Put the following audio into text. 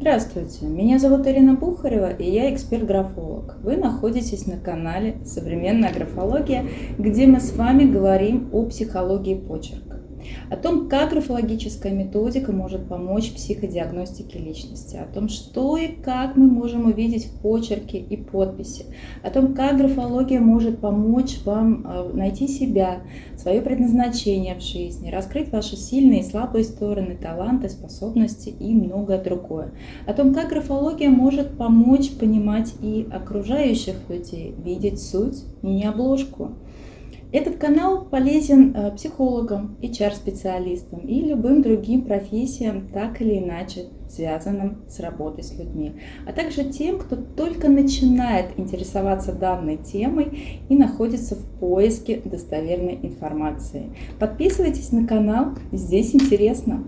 Здравствуйте, меня зовут Ирина Бухарева, и я эксперт-графолог. Вы находитесь на канале «Современная графология», где мы с вами говорим о психологии почерка о том, как графологическая методика может помочь психодиагностике личности, о том, что и как мы можем увидеть в почерке и подписи, о том, как графология может помочь вам э, найти себя, свое предназначение в жизни, раскрыть ваши сильные и слабые стороны, таланты, способности и многое другое. О том, как графология может помочь понимать и окружающих людей, видеть суть, не обложку. Этот канал полезен э, психологам, HR-специалистам и любым другим профессиям, так или иначе связанным с работой с людьми, а также тем, кто только начинает интересоваться данной темой и находится в поиске достоверной информации. Подписывайтесь на канал, здесь интересно.